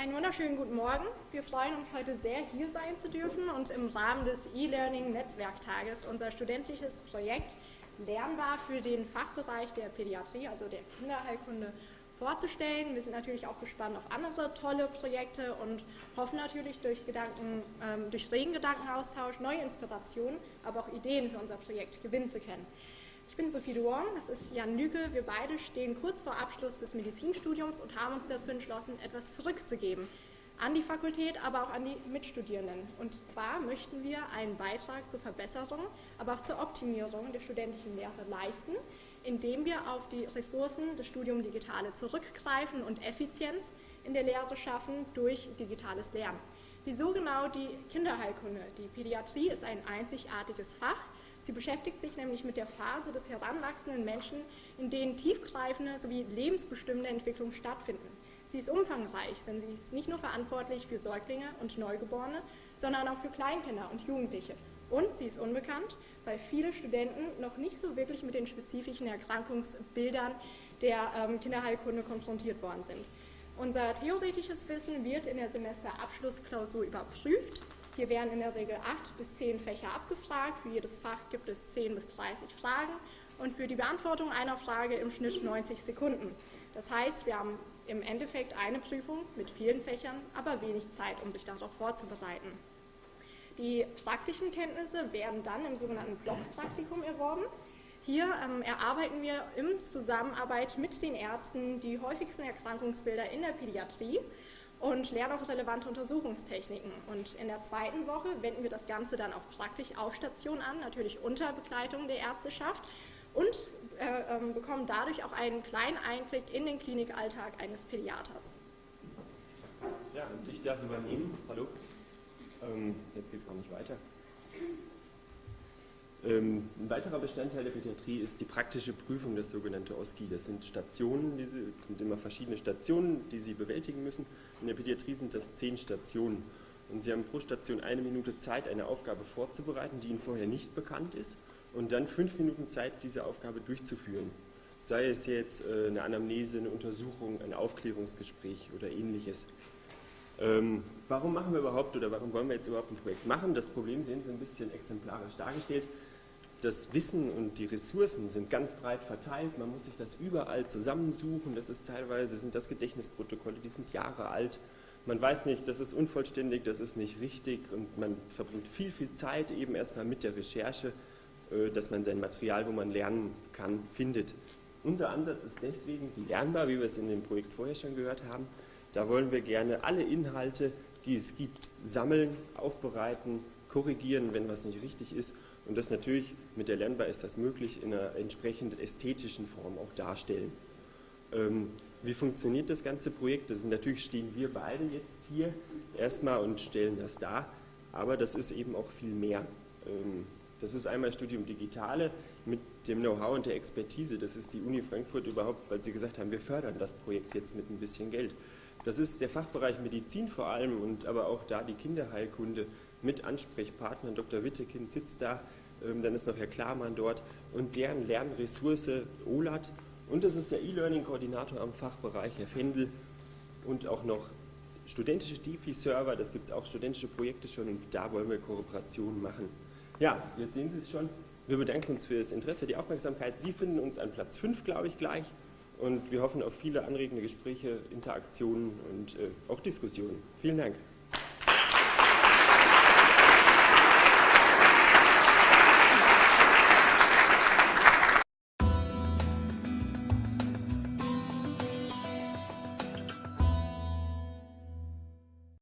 Einen wunderschönen guten Morgen. Wir freuen uns heute sehr, hier sein zu dürfen und im Rahmen des E-Learning-Netzwerktages unser studentisches Projekt Lernbar für den Fachbereich der Pädiatrie, also der Kinderheilkunde, vorzustellen. Wir sind natürlich auch gespannt auf andere tolle Projekte und hoffen natürlich durch, Gedanken, ähm, durch regen Gedankenaustausch neue Inspirationen, aber auch Ideen für unser Projekt gewinnen zu können. Ich bin Sophie Duong, das ist Jan Lüke. Wir beide stehen kurz vor Abschluss des Medizinstudiums und haben uns dazu entschlossen, etwas zurückzugeben. An die Fakultät, aber auch an die Mitstudierenden. Und zwar möchten wir einen Beitrag zur Verbesserung, aber auch zur Optimierung der studentischen Lehre leisten, indem wir auf die Ressourcen des Studiums Digitale zurückgreifen und Effizienz in der Lehre schaffen durch digitales Lernen. Wieso genau die Kinderheilkunde? Die Pädiatrie ist ein einzigartiges Fach Sie beschäftigt sich nämlich mit der Phase des heranwachsenden Menschen, in denen tiefgreifende sowie lebensbestimmende Entwicklungen stattfinden. Sie ist umfangreich, denn sie ist nicht nur verantwortlich für Säuglinge und Neugeborene, sondern auch für Kleinkinder und Jugendliche. Und sie ist unbekannt, weil viele Studenten noch nicht so wirklich mit den spezifischen Erkrankungsbildern der ähm, Kinderheilkunde konfrontiert worden sind. Unser theoretisches Wissen wird in der Semesterabschlussklausur überprüft hier werden in der Regel acht bis zehn Fächer abgefragt. Für jedes Fach gibt es 10 bis 30 Fragen und für die Beantwortung einer Frage im Schnitt 90 Sekunden. Das heißt, wir haben im Endeffekt eine Prüfung mit vielen Fächern, aber wenig Zeit, um sich darauf vorzubereiten. Die praktischen Kenntnisse werden dann im sogenannten Blockpraktikum erworben. Hier ähm, erarbeiten wir in Zusammenarbeit mit den Ärzten die häufigsten Erkrankungsbilder in der Pädiatrie und lernen auch relevante Untersuchungstechniken. Und in der zweiten Woche wenden wir das Ganze dann auch praktisch auf Station an, natürlich unter Begleitung der Ärzteschaft und äh, äh, bekommen dadurch auch einen kleinen Einblick in den Klinikalltag eines Pädiaters. Ja, und ich darf übernehmen. Hallo. Ähm, jetzt geht es gar nicht weiter. Ähm, ein weiterer Bestandteil der Pädiatrie ist die praktische Prüfung, das sogenannte OSCI. Das sind Stationen, das sind immer verschiedene Stationen, die Sie bewältigen müssen. In der Pädiatrie sind das zehn Stationen. Und Sie haben pro Station eine Minute Zeit, eine Aufgabe vorzubereiten, die Ihnen vorher nicht bekannt ist, und dann fünf Minuten Zeit, diese Aufgabe durchzuführen. Sei es jetzt äh, eine Anamnese, eine Untersuchung, ein Aufklärungsgespräch oder ähnliches. Ähm, warum machen wir überhaupt oder warum wollen wir jetzt überhaupt ein Projekt machen? Das Problem sehen Sie ein bisschen exemplarisch dargestellt das Wissen und die Ressourcen sind ganz breit verteilt. Man muss sich das überall zusammensuchen. Das ist teilweise sind das Gedächtnisprotokolle, die sind Jahre alt. Man weiß nicht, das ist unvollständig, das ist nicht richtig und man verbringt viel, viel Zeit eben erstmal mit der Recherche, äh, dass man sein Material, wo man lernen kann, findet. Unser Ansatz ist deswegen lernbar, wie wir es in dem Projekt vorher schon gehört haben. Da wollen wir gerne alle Inhalte, die es gibt, sammeln, aufbereiten, korrigieren, wenn was nicht richtig ist und das natürlich mit der Lernbar ist das möglich in einer entsprechend ästhetischen Form auch darstellen. Ähm, wie funktioniert das ganze Projekt? Das ist, natürlich stehen wir beide jetzt hier erstmal und stellen das dar, aber das ist eben auch viel mehr. Ähm, das ist einmal Studium Digitale mit dem Know-how und der Expertise. Das ist die Uni Frankfurt überhaupt, weil sie gesagt haben, wir fördern das Projekt jetzt mit ein bisschen Geld. Das ist der Fachbereich Medizin vor allem und aber auch da die Kinderheilkunde mit Ansprechpartnern. Dr. Wittekind sitzt da, ähm, dann ist noch Herr Klarmann dort und deren Lernressource OLAT. Und das ist der E-Learning-Koordinator am Fachbereich, Herr Fendel, und auch noch studentische DeFi-Server, das gibt es auch studentische Projekte schon und da wollen wir Kooperationen machen. Ja, jetzt sehen Sie es schon. Wir bedanken uns für das Interesse, die Aufmerksamkeit. Sie finden uns an Platz 5, glaube ich, gleich. Und wir hoffen auf viele anregende Gespräche, Interaktionen und äh, auch Diskussionen. Vielen Dank.